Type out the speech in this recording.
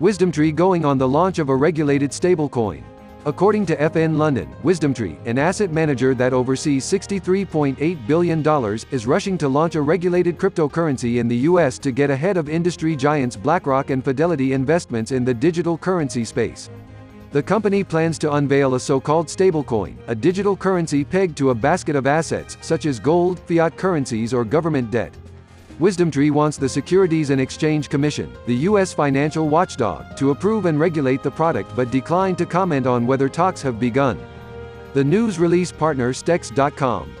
WisdomTree going on the launch of a regulated stablecoin. According to FN London, WisdomTree, an asset manager that oversees $63.8 billion, is rushing to launch a regulated cryptocurrency in the US to get ahead of industry giants BlackRock and Fidelity Investments in the digital currency space. The company plans to unveil a so-called stablecoin, a digital currency pegged to a basket of assets, such as gold, fiat currencies or government debt. WisdomTree wants the Securities and Exchange Commission, the U.S. financial watchdog, to approve and regulate the product but declined to comment on whether talks have begun. The news release partner Stex.com